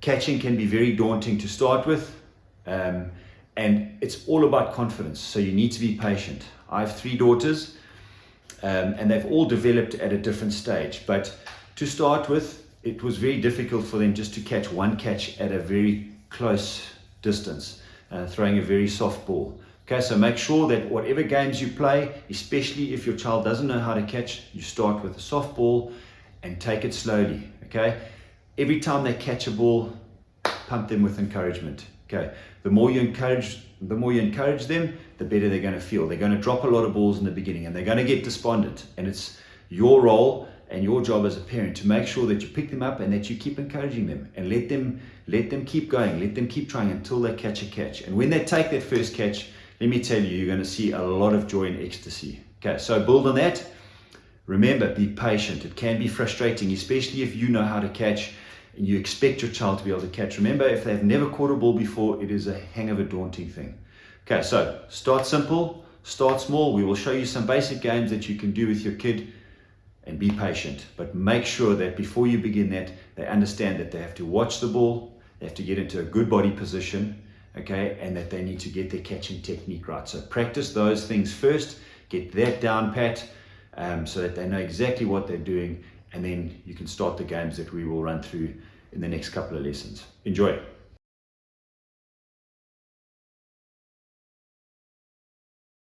catching can be very daunting to start with. Um, and it's all about confidence. So you need to be patient. I have three daughters um, and they've all developed at a different stage. But to start with, it was very difficult for them just to catch one catch at a very close distance, uh, throwing a very soft ball. Okay, so make sure that whatever games you play, especially if your child doesn't know how to catch, you start with a soft ball and take it slowly. Okay, every time they catch a ball, pump them with encouragement. Okay, the more you encourage, the more you encourage them, the better they're going to feel. They're going to drop a lot of balls in the beginning, and they're going to get despondent. And it's your role and your job as a parent to make sure that you pick them up and that you keep encouraging them and let them let them keep going, let them keep trying until they catch a catch. And when they take that first catch, let me tell you, you're going to see a lot of joy and ecstasy. Okay, so build on that. Remember, be patient. It can be frustrating, especially if you know how to catch and you expect your child to be able to catch. Remember, if they've never caught a ball before, it is a hang of a daunting thing. Okay, so start simple, start small. We will show you some basic games that you can do with your kid and be patient. But make sure that before you begin that, they understand that they have to watch the ball, they have to get into a good body position, okay, and that they need to get their catching technique right. So practice those things first, get that down pat, um, so that they know exactly what they're doing and then you can start the games that we will run through in the next couple of lessons. Enjoy.